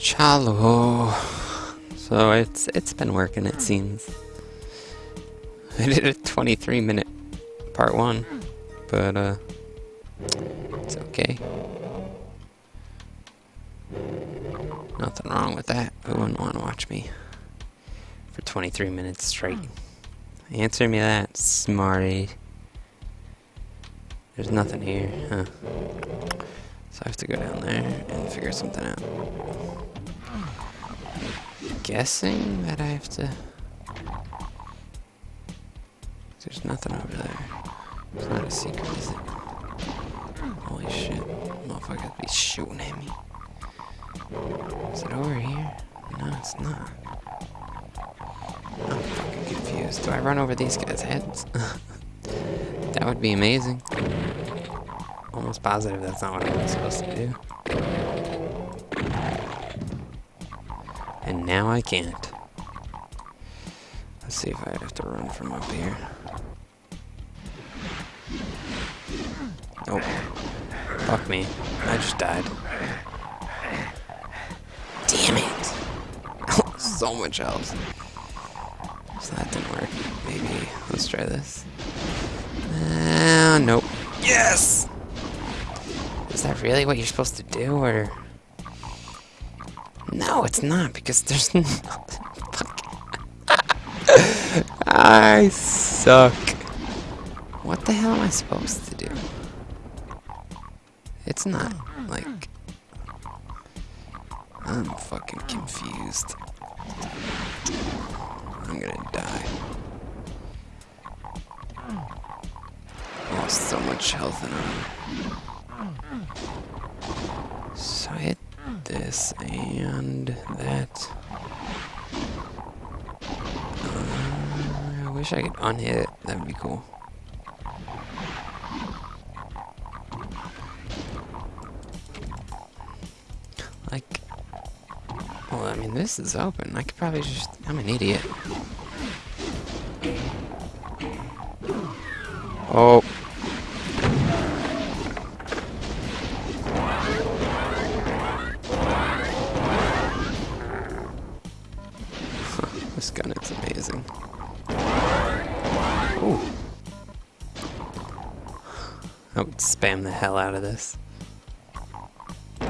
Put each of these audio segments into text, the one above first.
Chalo. So it's it's been working it seems. I did a 23 minute part one, but uh it's okay. Nothing wrong with that. Who wouldn't want to watch me for 23 minutes straight? Answer me that, smarty. There's nothing here, huh? So I have to go down there and figure something out. Guessing that I have to... There's nothing over there. It's not a secret, is it? Holy shit. Motherfucker be shooting at me. Is it over here? No, it's not. I'm fucking confused. Do I run over these guys' heads? that would be amazing. Almost positive that's not what I'm supposed to do. And now I can't. Let's see if I have to run from up here. Oh. Fuck me. I just died. Damn it! so much health. So that didn't work. Maybe let's try this. Uh, nope. Yes! Is that really what you're supposed to do, or... No, it's not, because there's nothing. I suck. What the hell am I supposed to do? It's not, like... I'm fucking confused. I'm gonna die. Lost so much health and armor. So I hit this and that. Uh, I wish I could unhit it. That would be cool. Like, well, I mean, this is open. I could probably just. I'm an idiot. Oh. This gun is amazing. Ooh. I would spam the hell out of this. Look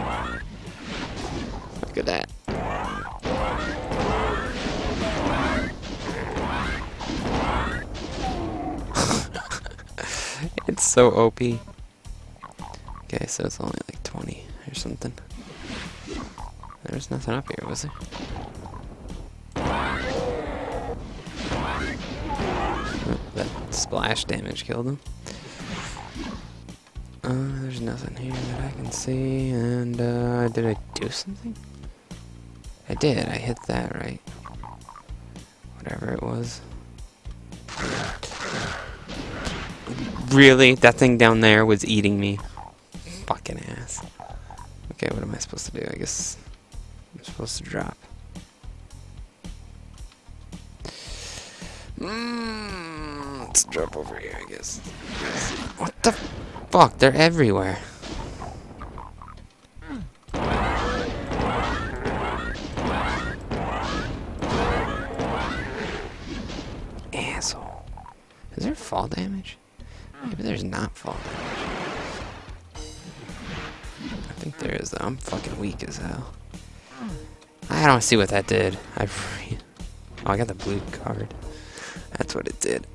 at that. it's so OP. Okay, so it's only like 20 or something. There's nothing up here, was there? That splash damage killed him. Uh, there's nothing here that I can see, and, uh, did I do something? I did, I hit that right. Whatever it was. Really? That thing down there was eating me. Fucking ass. Okay, what am I supposed to do? I guess I'm supposed to drop. Drop over here, I guess. What the fuck? They're everywhere. Asshole. Is there fall damage? Maybe there's not fall damage. I think there is though. I'm fucking weak as hell. I don't see what that did. I Oh, I got the blue card. That's what it did.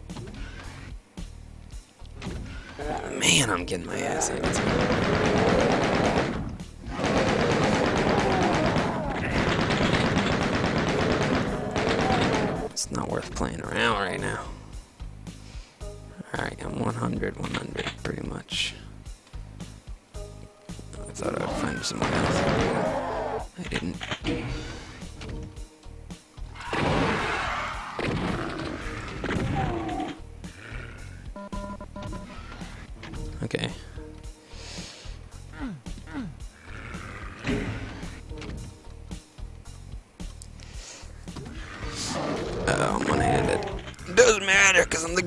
Man, I'm getting my ass handed It's not worth playing around right now. Alright, I'm 100, 100, pretty much. I thought I would find someone else. I didn't.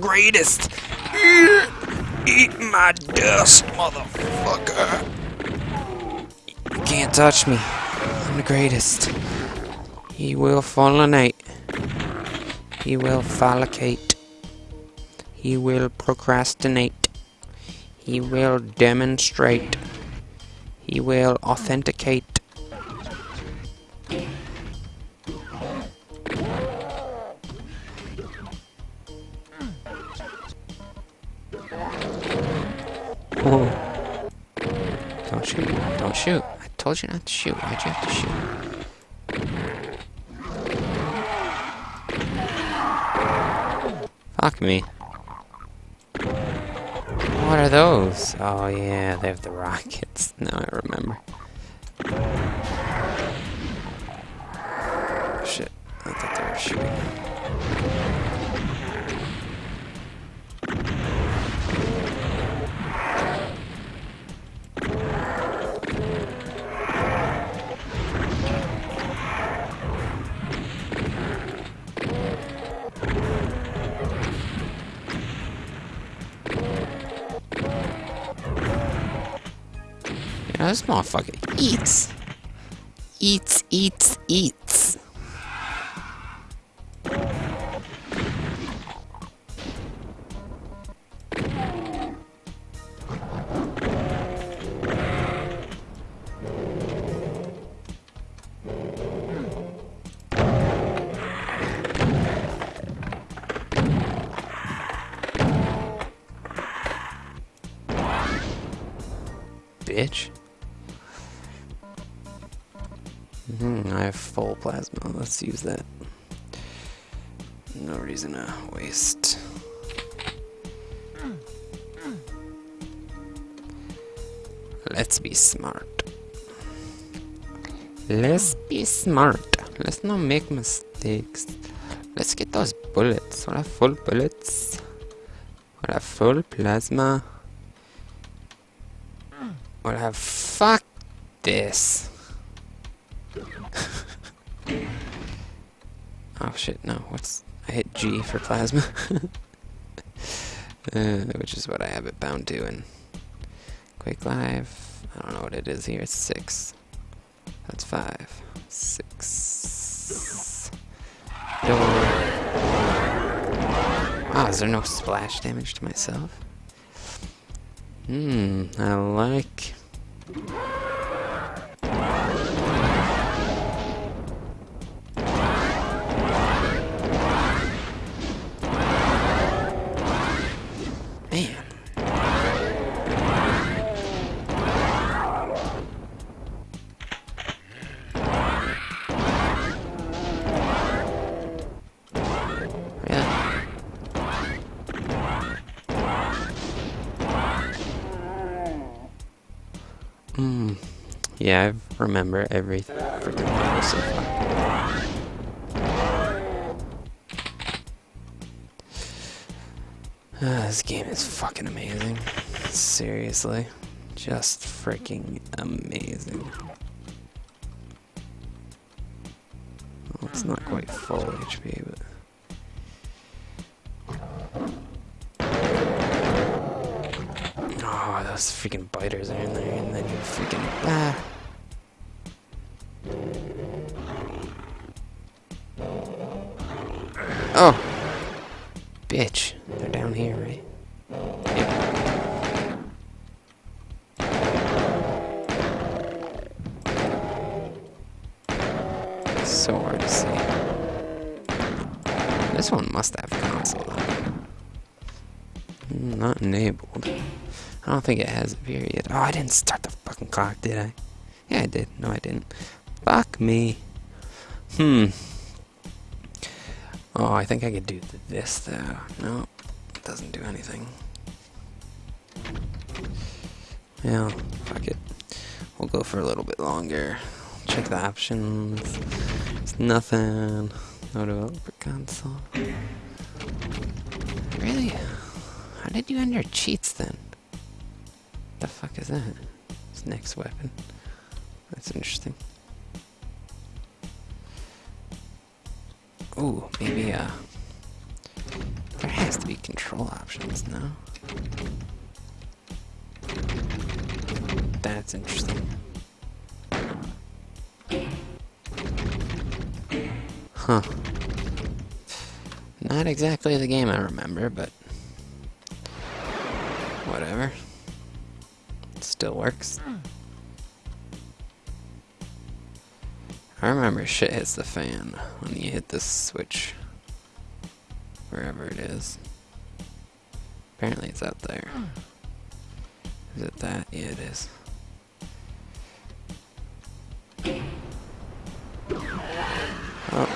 Greatest. Eat my dust, motherfucker. You can't touch me. I'm the greatest. He will fulminate. He will follicate. He will procrastinate. He will demonstrate. He will authenticate. Don't shoot. Don't shoot. I told you not to shoot. Why'd you have to shoot? Fuck me. What are those? Oh yeah, they have the rockets. Now I remember. Shit. I thought they were shooting. Yeah, this motherfucker eats. Eats, eats, eats. Bitch. Full plasma. Let's use that. No reason to waste. Let's be smart. Let's be smart. Let's not make mistakes. Let's get those bullets. We'll have full bullets. We'll have full plasma. We'll have fuck this. Oh shit, no. What's I hit G for plasma. uh, which is what I have it bound to in Quake Live. I don't know what it is here. It's six. That's five. Six. Door. Ah, is there no splash damage to myself? Hmm, I like. Yeah, I remember every freaking so far. Ah, this game is fucking amazing. Seriously. Just freaking amazing. Well, it's not quite full HP, but... Oh, those freaking biters are in there, and then you freaking ah. Oh, bitch! They're down here, right? Yep. So hard to see. This one must have console. Not enabled. I don't think it has a period. Oh, I didn't start the fucking clock, did I? Yeah, I did. No, I didn't. Fuck me. Hmm. Oh, I think I could do this, though. No, it doesn't do anything. Yeah, fuck it. We'll go for a little bit longer. Check the options. It's nothing. No developer console. Really? How did you enter cheats then? The fuck is that? It's next weapon. That's interesting. Ooh, maybe uh there has to be control options, no? That's interesting. Huh. Not exactly the game I remember, but whatever. It still works. I remember shit hits the fan when you hit this switch. Wherever it is. Apparently it's out there. Is it that? Yeah, it is. Oh,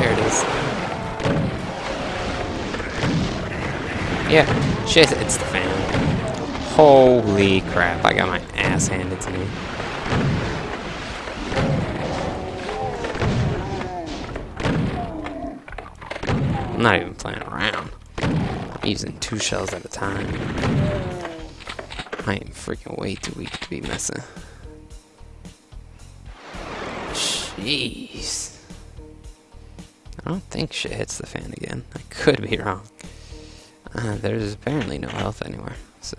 there it is. Yeah, shit, it's the fan. Holy crap, I got my ass handed to me. I'm not even playing around. I'm using two shells at a time. I am freaking way too weak to be messing. Jeez. I don't think shit hits the fan again. I could be wrong. Uh, there's apparently no health anywhere, so...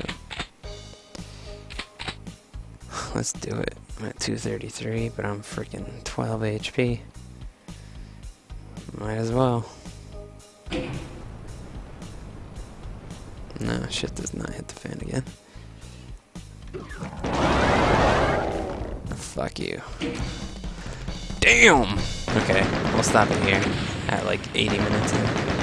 Let's do it. I'm at 233, but I'm freaking 12 HP. Might as well. No, shit does not hit the fan again. Fuck you. Damn! Okay, we'll stop it here at like 80 minutes in.